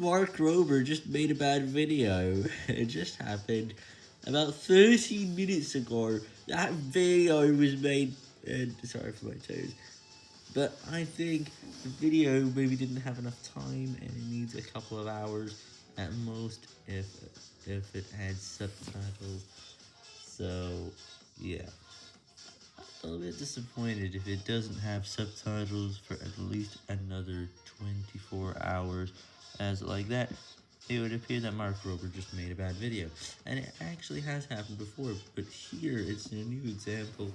Mark Rober just made a bad video. It just happened about 13 minutes ago. That video was made, and sorry for my toes. But I think the video maybe didn't have enough time and it needs a couple of hours at most if if it had subtitles. So, yeah. I'm a little bit disappointed if it doesn't have subtitles for at least another 24 hours, as like that, it would appear that Mark Rober just made a bad video. And it actually has happened before, but here it's a new example